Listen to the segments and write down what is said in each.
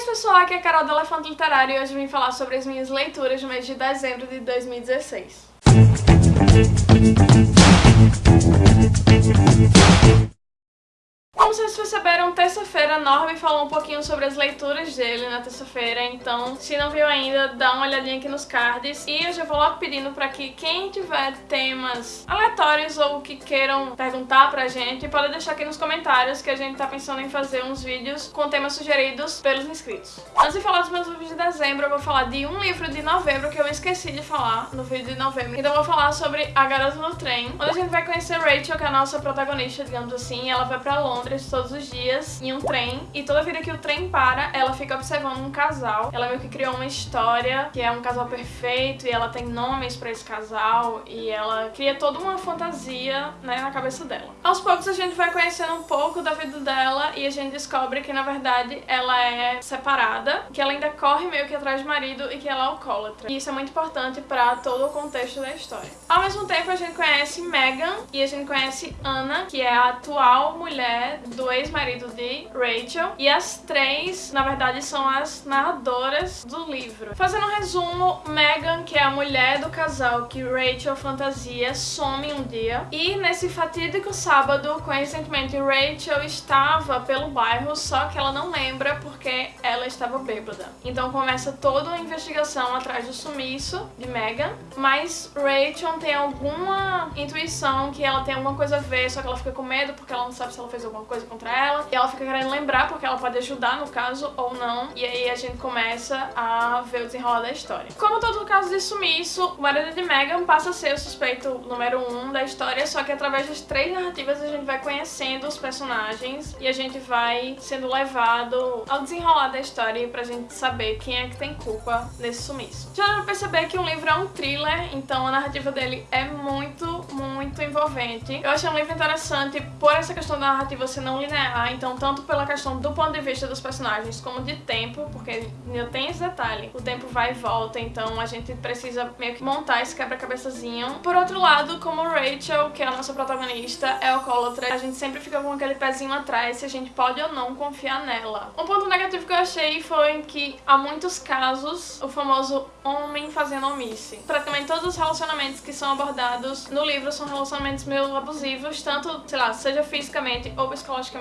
isso pessoal, aqui é a Carol do Elefante Literário e hoje vim falar sobre as minhas leituras no mês de dezembro de 2016. Perceberam, terça-feira Norby falou um pouquinho sobre as leituras dele na terça-feira, então se não viu ainda, dá uma olhadinha aqui nos cards. E eu já vou logo pedindo pra que quem tiver temas aleatórios ou que queiram perguntar pra gente, pode deixar aqui nos comentários que a gente tá pensando em fazer uns vídeos com temas sugeridos pelos inscritos. Antes de falar dos meus livros de dezembro, eu vou falar de um livro de novembro que eu esqueci de falar no vídeo de novembro. Então eu vou falar sobre A Garota no Trem, onde a gente vai conhecer Rachel, que é a nossa protagonista, digamos assim, ela vai pra Londres todos os dias em um trem e toda vida que o trem para, ela fica observando um casal. Ela meio que criou uma história que é um casal perfeito e ela tem nomes pra esse casal e ela cria toda uma fantasia né, na cabeça dela. Aos poucos a gente vai conhecendo um pouco da vida dela e a gente descobre que na verdade ela é separada, que ela ainda corre meio que atrás do marido e que ela é alcoólatra. E isso é muito importante pra todo o contexto da história. Ao mesmo tempo a gente conhece Megan e a gente conhece Anna, que é a atual mulher do ex-marido de Rachel. E as três, na verdade, são as narradoras do livro. Fazendo um resumo, Megan, que é a mulher do casal que Rachel fantasia, some um dia. E nesse fatídico sábado, coincidentemente, Rachel estava pelo bairro, só que ela não lembra porque ela estava bêbada. Então começa toda uma investigação atrás do sumiço de Megan, mas Rachel tem alguma intuição que ela tem alguma coisa a ver, só que ela fica com medo porque ela não sabe se ela fez alguma coisa ela. E ela fica querendo lembrar porque ela pode ajudar no caso ou não. E aí a gente começa a ver o desenrolar da história. Como todo caso de sumiço, o marido de Megan passa a ser o suspeito número um da história, só que através das três narrativas a gente vai conhecendo os personagens e a gente vai sendo levado ao desenrolar da história pra gente saber quem é que tem culpa nesse sumiço. Já dá pra perceber que o livro é um thriller, então a narrativa dele é muito, muito envolvente. Eu achei um livro interessante por essa questão da narrativa ser não linear, então tanto pela questão do ponto de vista dos personagens como de tempo, porque ainda tem esse detalhe, o tempo vai e volta, então a gente precisa meio que montar esse quebra-cabeçazinho. Por outro lado, como Rachel, que é a nossa protagonista, é alcoólatra, a gente sempre fica com aquele pezinho atrás se a gente pode ou não confiar nela. Um ponto negativo que eu achei foi que há muitos casos o famoso homem fazendo omisse. Praticamente todos os relacionamentos que são abordados no livro são relacionamentos meio abusivos, tanto, sei lá, seja fisicamente ou psicologicamente,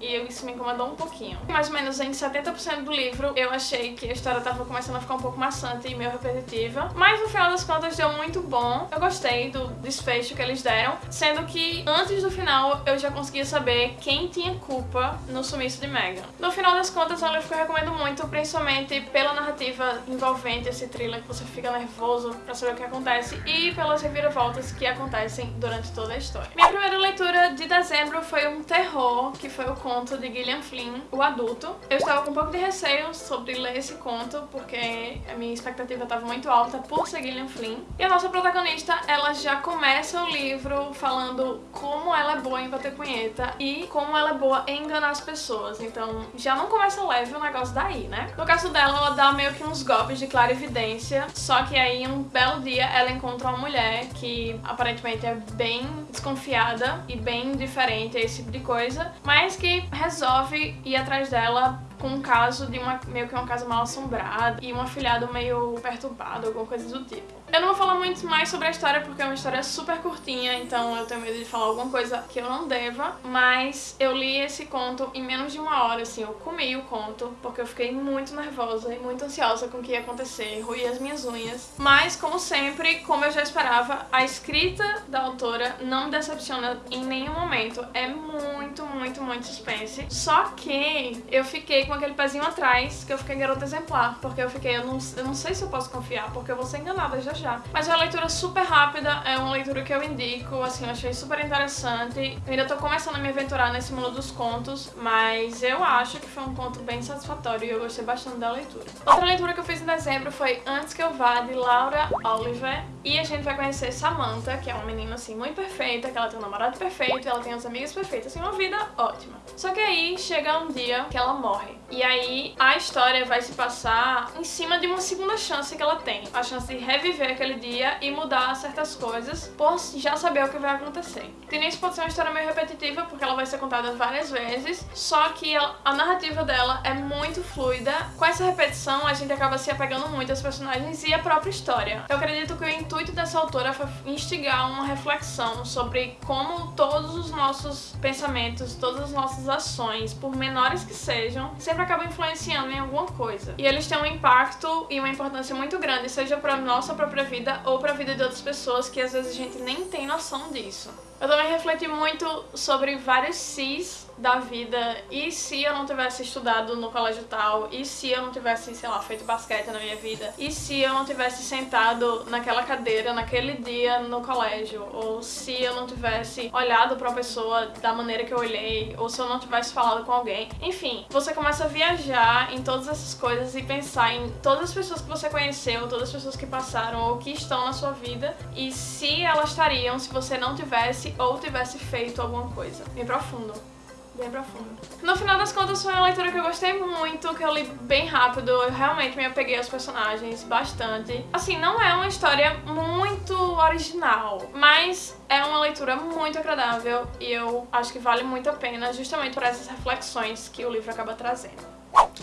e isso me incomodou um pouquinho. Mais ou menos em 70% do livro eu achei que a história tava começando a ficar um pouco maçante e meio repetitiva, mas no final das contas deu muito bom. Eu gostei do desfecho que eles deram, sendo que antes do final eu já conseguia saber quem tinha culpa no sumiço de Megan. No final das contas é um livro que eu recomendo muito, principalmente pela narrativa envolvente, esse thriller que você fica nervoso pra saber o que acontece e pelas reviravoltas que acontecem durante toda a história. Minha primeira leitura de dezembro foi um terror, que foi o conto de Gillian Flynn, O Adulto. Eu estava com um pouco de receio sobre ler esse conto, porque a minha expectativa estava muito alta por ser Gillian Flynn. E a nossa protagonista, ela já começa o livro falando como ela é boa em bater punheta e como ela é boa em enganar as pessoas. Então já não começa leve o negócio daí, né? No caso dela, ela dá meio que uns golpes de clarividência, só que aí um belo dia ela encontra uma mulher que aparentemente é bem desconfiada e bem diferente a esse tipo de coisa, mas que resolve ir atrás dela com um caso de uma meio que uma casa mal assombrada e um afilhado meio perturbado, alguma coisa do tipo. Eu não vou falar muito mais sobre a história porque é uma história super curtinha, então eu tenho medo de falar alguma coisa que eu não deva, mas eu li esse conto em menos de uma hora, assim, eu comi o conto, porque eu fiquei muito nervosa e muito ansiosa com o que ia acontecer, ruí as minhas unhas. Mas, como sempre, como eu já esperava, a escrita da autora não me decepciona em nenhum momento. É muito, muito, muito suspense. Só que eu fiquei com aquele pezinho atrás, que eu fiquei garota exemplar, porque eu fiquei, eu não, eu não sei se eu posso confiar, porque eu vou ser enganada já já. Mas é uma leitura super rápida, é uma leitura que eu indico, assim, eu achei super interessante. Eu ainda tô começando a me aventurar nesse mundo dos contos, mas eu acho que foi um conto bem satisfatório e eu gostei bastante da leitura. Outra leitura que eu fiz em dezembro foi Antes Que Eu Vá, de Laura Oliver, e a gente vai conhecer Samantha, que é uma menina, assim, muito perfeita, que ela tem um namorado perfeito, ela tem as amigas perfeitas, assim, uma vida ótima. Só que aí chega um dia que ela morre. E aí a história vai se passar em cima de uma segunda chance que ela tem. A chance de reviver aquele dia e mudar certas coisas por já saber o que vai acontecer. Teenage pode ser uma história meio repetitiva porque ela vai ser contada várias vezes, só que a narrativa dela é muito fluida. Com essa repetição a gente acaba se apegando muito aos personagens e à própria história. Eu acredito que o intuito dessa autora foi instigar uma reflexão sobre como todos os nossos pensamentos, todas as nossas ações, por menores que sejam, sempre acabam influenciando em alguma coisa. E eles têm um impacto e uma importância muito grande, seja para nossa própria vida ou para a vida de outras pessoas que às vezes a gente nem tem noção disso. Eu também refleti muito sobre vários sis da vida e se eu não tivesse estudado no colégio tal, e se eu não tivesse, sei lá, feito basquete na minha vida, e se eu não tivesse sentado naquela cadeira naquele dia no colégio, ou se eu não tivesse olhado uma pessoa da maneira que eu olhei, ou se eu não tivesse falado com alguém. Enfim, você a viajar em todas essas coisas e pensar em todas as pessoas que você conheceu, todas as pessoas que passaram ou que estão na sua vida, e se elas estariam se você não tivesse ou tivesse feito alguma coisa. Bem profundo bem profundo. No final das contas foi uma leitura que eu gostei muito, que eu li bem rápido, eu realmente me apeguei aos personagens bastante. Assim, não é uma história muito original, mas é uma leitura muito agradável e eu acho que vale muito a pena justamente por essas reflexões que o livro acaba trazendo.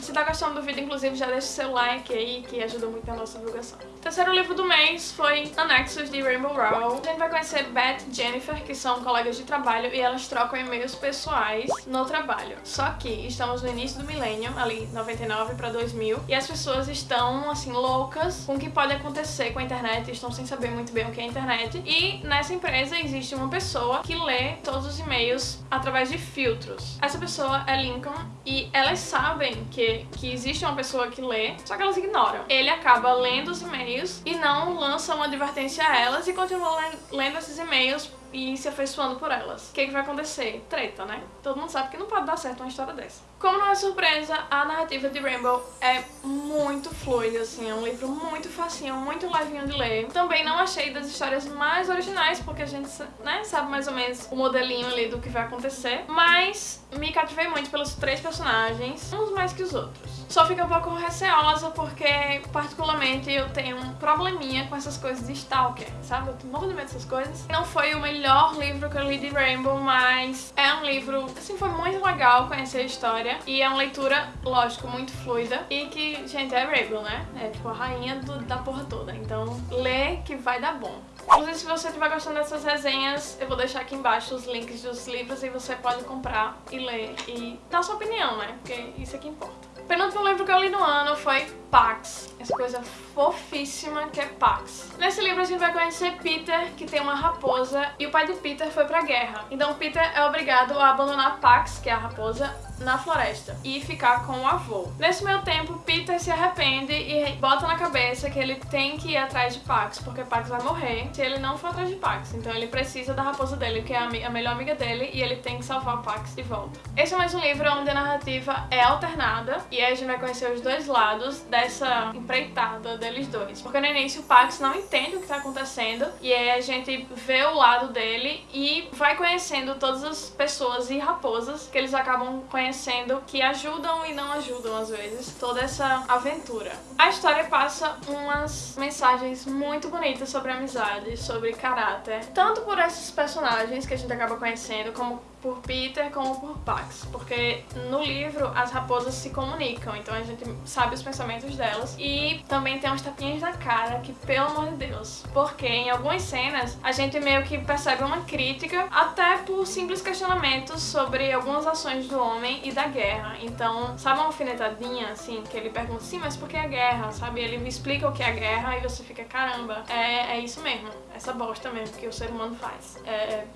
Se tá gostando do vídeo, inclusive, já deixa seu like aí, que ajuda muito na nossa divulgação. Terceiro livro do mês foi Anexos, de Rainbow Rowell. A gente vai conhecer Beth e Jennifer, que são colegas de trabalho, e elas trocam e-mails pessoais no trabalho. Só que estamos no início do milênio, ali 99 para 2000, e as pessoas estão, assim, loucas com o que pode acontecer com a internet, estão sem saber muito bem o que é a internet. E nessa empresa existe uma pessoa que lê todos os e-mails através de filtros. Essa pessoa é Lincoln, e elas sabem que, que existe uma pessoa que lê, só que elas ignoram. Ele acaba lendo os e-mails e não lança uma advertência a elas e continua lendo esses e-mails e se afeiçoando por elas. O que, que vai acontecer? Treta, né? Todo mundo sabe que não pode dar certo uma história dessa. Como não é surpresa, a narrativa de Rainbow é muito fluida, assim, é um livro muito facinho, muito levinho de ler. Também não achei das histórias mais originais, porque a gente né, sabe mais ou menos o modelinho ali do que vai acontecer, mas me cativei muito pelos três personagens, uns mais que os outros. Só fica um pouco receosa porque, particularmente, eu tenho um probleminha com essas coisas de stalker, sabe? Eu tenho muito medo dessas coisas. Não foi o melhor livro que eu li de Rainbow, mas é um livro, assim, foi muito legal conhecer a história. E é uma leitura, lógico, muito fluida. E que, gente, é Rainbow, né? É tipo a rainha do, da porra toda. Então, lê que vai dar bom. Inclusive, se você estiver gostando dessas resenhas, eu vou deixar aqui embaixo os links dos livros e você pode comprar e ler e dar sua opinião, né? Porque isso é que importa. O penúltimo livro que eu li no ano foi Pax, essa coisa fofíssima que é Pax. Nesse livro a gente vai conhecer Peter, que tem uma raposa, e o pai de Peter foi pra guerra. Então Peter é obrigado a abandonar Pax, que é a raposa, na floresta e ficar com o avô. Nesse meio tempo, Peter se arrepende e bota na cabeça que ele tem que ir atrás de Pax, porque Pax vai morrer se ele não for atrás de Pax. Então ele precisa da raposa dele, que é a melhor amiga dele, e ele tem que salvar Pax de volta. Esse é mais um livro onde a narrativa é alternada, e a gente vai conhecer os dois lados dessa empreitada deles dois. Porque no início Pax não entende o que tá acontecendo, e aí a gente vê o lado dele e vai conhecendo todas as pessoas e raposas que eles acabam conhecendo conhecendo que ajudam e não ajudam às vezes toda essa aventura. A história passa umas mensagens muito bonitas sobre amizade, sobre caráter, tanto por esses personagens que a gente acaba conhecendo, como por Peter como por Pax, porque no livro as raposas se comunicam, então a gente sabe os pensamentos delas e também tem umas tapinhas na cara que, pelo amor de Deus, porque em algumas cenas a gente meio que percebe uma crítica até por simples questionamentos sobre algumas ações do homem e da guerra, então sabe uma alfinetadinha assim, que ele pergunta, sim, mas por que a guerra, sabe? Ele me explica o que é a guerra e você fica, caramba, é, é isso mesmo, essa bosta mesmo que o ser humano faz. É... é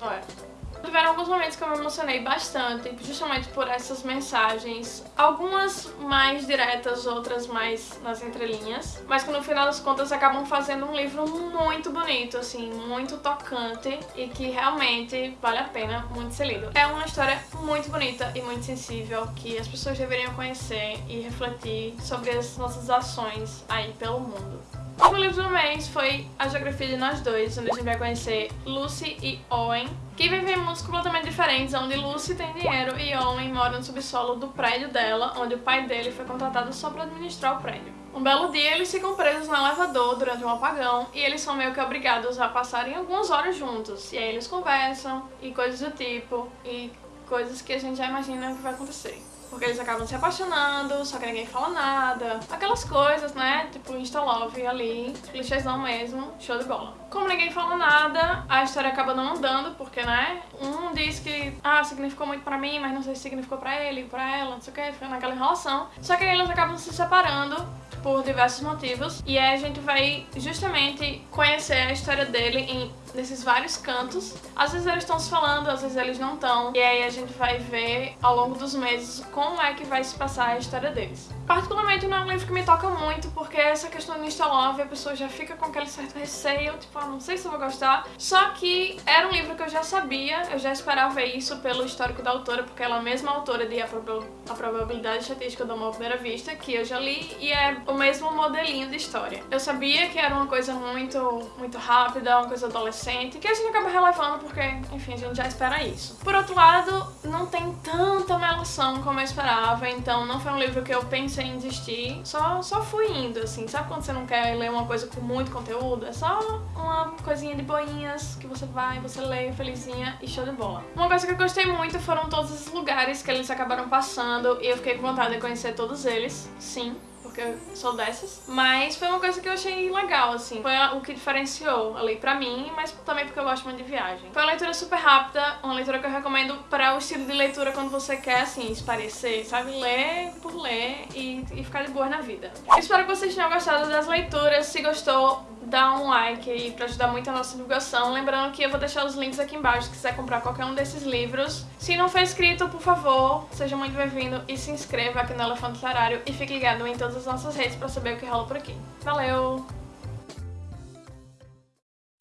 olha... Tiveram alguns momentos que eu me emocionei bastante, justamente por essas mensagens, algumas mais diretas, outras mais nas entrelinhas, mas que no final das contas acabam fazendo um livro muito bonito, assim, muito tocante e que realmente vale a pena muito ser lido. É uma história muito bonita e muito sensível que as pessoas deveriam conhecer e refletir sobre as nossas ações aí pelo mundo. O livro do mês foi A Geografia de Nós Dois, onde a gente vai conhecer Lucy e Owen, que vivem mundos completamente diferentes, onde Lucy tem dinheiro e Owen mora no subsolo do prédio dela, onde o pai dele foi contratado só para administrar o prédio. Um belo dia eles ficam presos no elevador durante um apagão e eles são meio que obrigados a passarem algumas horas juntos. E aí eles conversam e coisas do tipo, e coisas que a gente já imagina que vai acontecer. Porque eles acabam se apaixonando, só que ninguém fala nada. Aquelas coisas, né? Tipo Insta Love ali, clichêzão mesmo, show de bola. Como ninguém fala nada, a história acaba não andando, porque, né? Um diz que, ah, significou muito pra mim, mas não sei se significou pra ele, pra ela, não sei o que, foi naquela enrolação. Só que aí eles acabam se separando por diversos motivos. E aí a gente vai justamente conhecer a história dele em nesses vários cantos. Às vezes eles estão se falando, às vezes eles não estão. E aí a gente vai ver ao longo dos meses como é que vai se passar a história deles. Particularmente não é um livro que me toca muito, porque essa questão do Insta Love, a pessoa já fica com aquele certo receio, tipo, ah, não sei se eu vou gostar. Só que era um livro que eu já sabia, eu já esperava isso pelo histórico da autora, porque ela é a mesma autora de a Probabilidade Estatística do Amor à Primeira Vista, que eu já li, e é o mesmo modelinho de história. Eu sabia que era uma coisa muito, muito rápida, uma coisa adolescente, que a gente acaba relevando porque, enfim, a gente já espera isso. Por outro lado, não tem tanta melação como eu esperava, então não foi um livro que eu pensei em desistir, só, só fui indo, assim. Sabe quando você não quer ler uma coisa com muito conteúdo? É só uma coisinha de boinhas que você vai, você lê felizinha e show de bola. Uma coisa que eu gostei muito foram todos os lugares que eles acabaram passando e eu fiquei com vontade de conhecer todos eles, sim porque eu sou dessas. Mas foi uma coisa que eu achei legal, assim. Foi o que diferenciou ali pra mim, mas também porque eu gosto muito de viagem. Foi uma leitura super rápida, uma leitura que eu recomendo para o estilo de leitura quando você quer, assim, esparecer, sabe? Ler por ler e, e ficar de boa na vida. Espero que vocês tenham gostado das leituras. Se gostou, dá um like aí pra ajudar muito a nossa divulgação. Lembrando que eu vou deixar os links aqui embaixo se quiser comprar qualquer um desses livros. Se não for inscrito, por favor, seja muito bem-vindo e se inscreva aqui no Elefante Literário e fique ligado em todas as nossas redes pra saber o que rola por aqui. Valeu!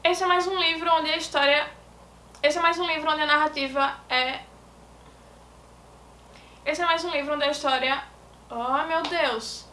Esse é mais um livro onde a história... Esse é mais um livro onde a narrativa é... Esse é mais um livro onde a história... Oh, meu Deus!